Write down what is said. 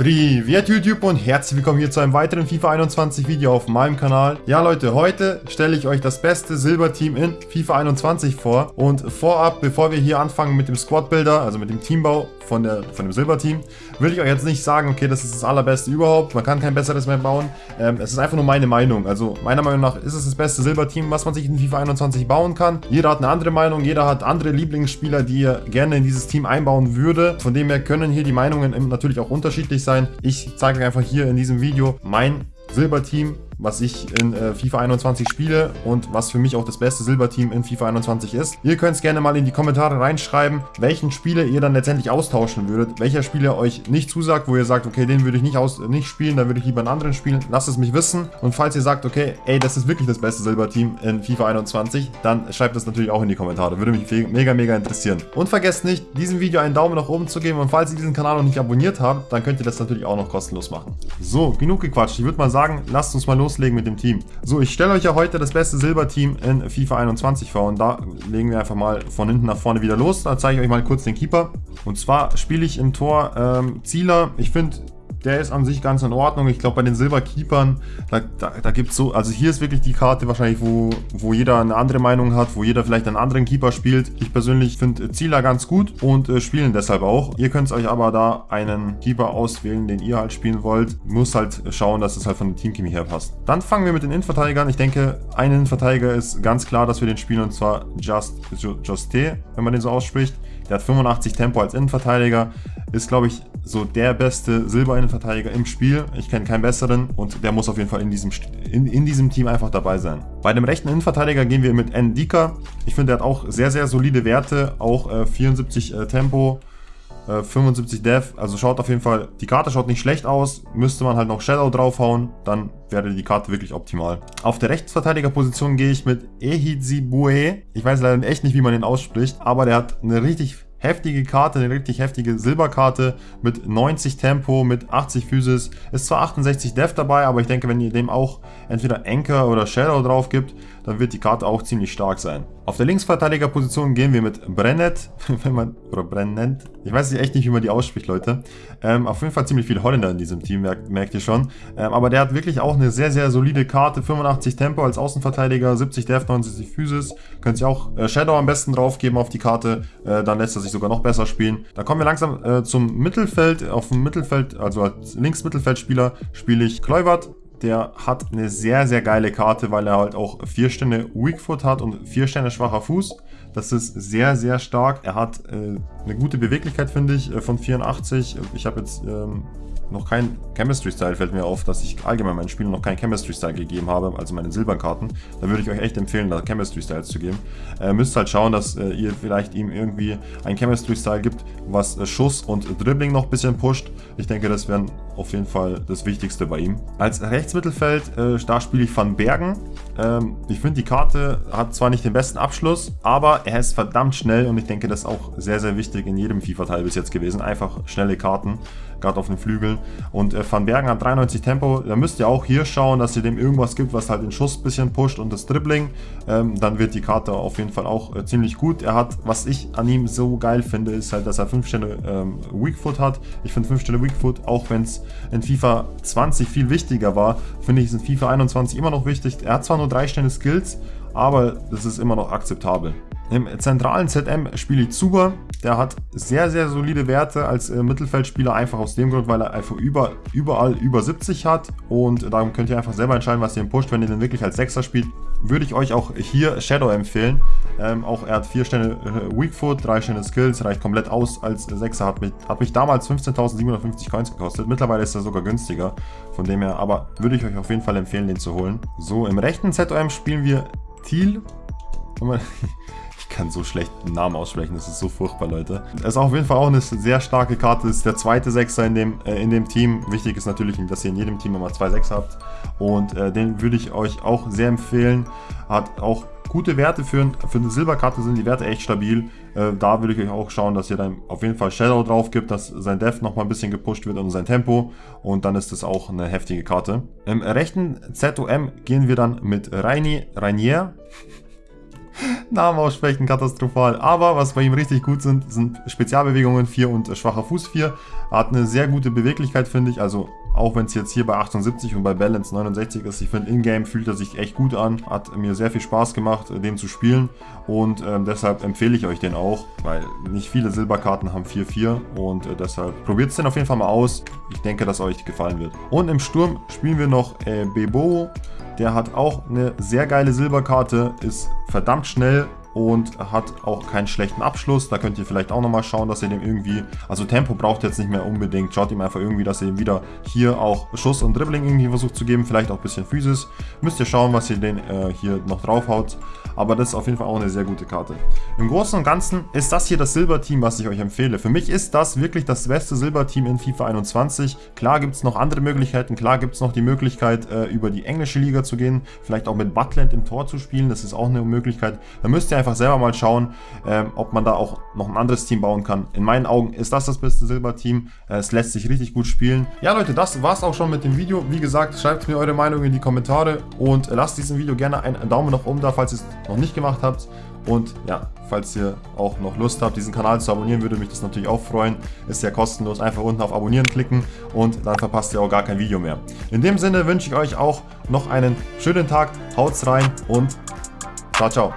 Privet YouTube und herzlich willkommen hier zu einem weiteren FIFA 21 Video auf meinem Kanal. Ja Leute, heute stelle ich euch das beste Silberteam in FIFA 21 vor. Und vorab, bevor wir hier anfangen mit dem Squad Builder, also mit dem Teambau von, der, von dem Silberteam, will ich euch jetzt nicht sagen, okay, das ist das allerbeste überhaupt, man kann kein besseres mehr bauen. Ähm, es ist einfach nur meine Meinung. Also meiner Meinung nach ist es das beste Silberteam, was man sich in FIFA 21 bauen kann. Jeder hat eine andere Meinung, jeder hat andere Lieblingsspieler, die er gerne in dieses Team einbauen würde. Von dem her können hier die Meinungen natürlich auch unterschiedlich sein sein. Ich zeige euch einfach hier in diesem Video mein Silberteam was ich in äh, FIFA 21 spiele und was für mich auch das beste Silberteam in FIFA 21 ist. Ihr könnt es gerne mal in die Kommentare reinschreiben, welchen Spieler ihr dann letztendlich austauschen würdet, welcher Spieler euch nicht zusagt, wo ihr sagt, okay, den würde ich nicht, aus, nicht spielen, dann würde ich lieber einen anderen spielen. Lasst es mich wissen und falls ihr sagt, okay, ey, das ist wirklich das beste Silberteam in FIFA 21, dann schreibt das natürlich auch in die Kommentare. Würde mich mega, mega interessieren. Und vergesst nicht, diesem Video einen Daumen nach oben zu geben und falls ihr diesen Kanal noch nicht abonniert habt, dann könnt ihr das natürlich auch noch kostenlos machen. So, genug gequatscht. Ich würde mal sagen, lasst uns mal los loslegen mit dem Team. So, ich stelle euch ja heute das beste Silberteam in FIFA 21 vor und da legen wir einfach mal von hinten nach vorne wieder los. Da zeige ich euch mal kurz den Keeper. Und zwar spiele ich im Tor ähm, Zieler. Ich finde der ist an sich ganz in Ordnung. Ich glaube, bei den Silberkeepern, da, da, da gibt es so, also hier ist wirklich die Karte wahrscheinlich, wo, wo jeder eine andere Meinung hat, wo jeder vielleicht einen anderen Keeper spielt. Ich persönlich finde Zieler ganz gut und äh, spielen deshalb auch. Ihr könnt euch aber da einen Keeper auswählen, den ihr halt spielen wollt. Muss halt schauen, dass es halt von dem Teamchemie her passt. Dann fangen wir mit den Innenverteidigern. Ich denke, ein Innenverteidiger ist ganz klar, dass wir den spielen und zwar Just, Juste, wenn man den so ausspricht. Der hat 85 Tempo als Innenverteidiger. Ist, glaube ich, so der beste Silber-Innenverteidiger im Spiel. Ich kenne keinen besseren und der muss auf jeden Fall in diesem, in, in diesem Team einfach dabei sein. Bei dem rechten Innenverteidiger gehen wir mit Ndika. Ich finde, der hat auch sehr, sehr solide Werte. Auch äh, 74 äh, Tempo, 75 äh, Dev, also schaut auf jeden Fall, die Karte schaut nicht schlecht aus, müsste man halt noch Shadow draufhauen, dann wäre die Karte wirklich optimal. Auf der Rechtsverteidigerposition gehe ich mit Ehizibue, ich weiß leider echt nicht, wie man den ausspricht, aber der hat eine richtig heftige Karte, eine richtig heftige Silberkarte mit 90 Tempo, mit 80 Physis. Ist zwar 68 Def dabei, aber ich denke, wenn ihr dem auch entweder Anchor oder Shadow drauf gibt, dann wird die Karte auch ziemlich stark sein. Auf der Linksverteidigerposition gehen wir mit Brennet, wenn man, oder Brennent, ich weiß echt nicht, wie man die ausspricht, Leute. Ähm, auf jeden Fall ziemlich viel Holländer in diesem Team, merkt, merkt ihr schon. Ähm, aber der hat wirklich auch eine sehr, sehr solide Karte, 85 Tempo als Außenverteidiger, 70 Def, 69 Physis. Könnt ihr auch äh, Shadow am besten draufgeben auf die Karte, äh, dann lässt er sich sogar noch besser spielen. Dann kommen wir langsam äh, zum Mittelfeld. Auf dem Mittelfeld, also als Linksmittelfeldspieler, spiele ich Kluivert der hat eine sehr, sehr geile Karte, weil er halt auch 4 Sterne Weakfoot hat und 4 Sterne schwacher Fuß. Das ist sehr, sehr stark. Er hat äh, eine gute Beweglichkeit, finde ich, äh, von 84. Ich habe jetzt ähm, noch kein Chemistry-Style, fällt mir auf, dass ich allgemein meinen Spielen noch keinen Chemistry-Style gegeben habe, also meine Silberkarten. Da würde ich euch echt empfehlen, da Chemistry-Styles zu geben. Äh, müsst halt schauen, dass äh, ihr vielleicht ihm irgendwie einen Chemistry-Style gibt, was äh, Schuss und Dribbling noch ein bisschen pusht. Ich denke, das wäre auf jeden Fall das Wichtigste bei ihm. Als Rechtsmittelfeld, äh, da spiele ich Van Bergen. Ähm, ich finde, die Karte hat zwar nicht den besten Abschluss, aber er ist verdammt schnell und ich denke, das ist auch sehr, sehr wichtig in jedem FIFA-Teil bis jetzt gewesen. Einfach schnelle Karten, gerade auf den Flügeln. Und äh, Van Bergen hat 93 Tempo. Da müsst ihr auch hier schauen, dass ihr dem irgendwas gibt, was halt den Schuss ein bisschen pusht und das Dribbling. Ähm, dann wird die Karte auf jeden Fall auch äh, ziemlich gut. Er hat, was ich an ihm so geil finde, ist halt, dass er 5 Sterne ähm, Weakfoot hat. Ich finde 5 Sterne Weakfoot, auch wenn es in FIFA 20 viel wichtiger war, finde ich es in FIFA 21 immer noch wichtig. Er hat zwar nur 3 Sterne Skills, aber das ist immer noch akzeptabel. Im zentralen ZM spiele ich Zuber. Der hat sehr, sehr solide Werte als äh, Mittelfeldspieler, einfach aus dem Grund, weil er einfach über, überall über 70 hat. Und darum könnt ihr einfach selber entscheiden, was ihr pusht. Wenn ihr den wirklich als Sechser spielt, würde ich euch auch hier Shadow empfehlen. Ähm, auch er hat 4 Sterne äh, Weakfoot, 3 Sterne Skills, reicht komplett aus als Sechser. Hat mich, hat mich damals 15.750 Coins gekostet. Mittlerweile ist er sogar günstiger. Von dem her, aber würde ich euch auf jeden Fall empfehlen, den zu holen. So, im rechten ZOM spielen wir Thiel. Kann so schlecht den Namen aussprechen, das ist so furchtbar, Leute. Es ist auf jeden Fall auch eine sehr starke Karte, ist der zweite Sechser in dem, äh, in dem Team. Wichtig ist natürlich, dass ihr in jedem Team immer zwei Sechser habt. Und äh, den würde ich euch auch sehr empfehlen. Hat auch gute Werte für, für eine Silberkarte sind die Werte echt stabil. Äh, da würde ich euch auch schauen, dass ihr dann auf jeden Fall Shadow drauf gibt, dass sein Def nochmal ein bisschen gepusht wird und sein Tempo. Und dann ist das auch eine heftige Karte. Im rechten ZOM gehen wir dann mit Reini, Rainier Namen aussprechen, katastrophal. Aber was bei ihm richtig gut sind, sind Spezialbewegungen 4 und schwacher Fuß 4. Er hat eine sehr gute Beweglichkeit, finde ich. Also auch wenn es jetzt hier bei 78 und bei Balance 69 ist, ich finde, in-game fühlt er sich echt gut an. Hat mir sehr viel Spaß gemacht, den zu spielen. Und ähm, deshalb empfehle ich euch den auch, weil nicht viele Silberkarten haben 4-4. Und äh, deshalb probiert es den auf jeden Fall mal aus. Ich denke, dass euch gefallen wird. Und im Sturm spielen wir noch äh, Bebo. Der hat auch eine sehr geile Silberkarte, ist verdammt schnell und hat auch keinen schlechten Abschluss. Da könnt ihr vielleicht auch nochmal schauen, dass ihr dem irgendwie, also Tempo braucht jetzt nicht mehr unbedingt. Schaut ihm einfach irgendwie, dass ihr ihm wieder hier auch Schuss und Dribbling irgendwie versucht zu geben, vielleicht auch ein bisschen Physis. Müsst ihr schauen, was ihr den äh, hier noch draufhaut. Aber das ist auf jeden Fall auch eine sehr gute Karte. Im Großen und Ganzen ist das hier das Silberteam, was ich euch empfehle. Für mich ist das wirklich das beste Silberteam in FIFA 21. Klar gibt es noch andere Möglichkeiten. Klar gibt es noch die Möglichkeit, äh, über die englische Liga zu gehen. Vielleicht auch mit Butland im Tor zu spielen. Das ist auch eine Möglichkeit. Da müsst ihr einfach selber mal schauen, ähm, ob man da auch noch ein anderes Team bauen kann. In meinen Augen ist das das beste Silberteam. Äh, es lässt sich richtig gut spielen. Ja Leute, das war es auch schon mit dem Video. Wie gesagt, schreibt mir eure Meinung in die Kommentare und lasst diesem Video gerne einen Daumen nach oben da, falls ihr es noch nicht gemacht habt. Und ja, falls ihr auch noch Lust habt, diesen Kanal zu abonnieren, würde mich das natürlich auch freuen. Ist ja kostenlos. Einfach unten auf Abonnieren klicken und dann verpasst ihr auch gar kein Video mehr. In dem Sinne wünsche ich euch auch noch einen schönen Tag. Haut's rein und ciao, ciao.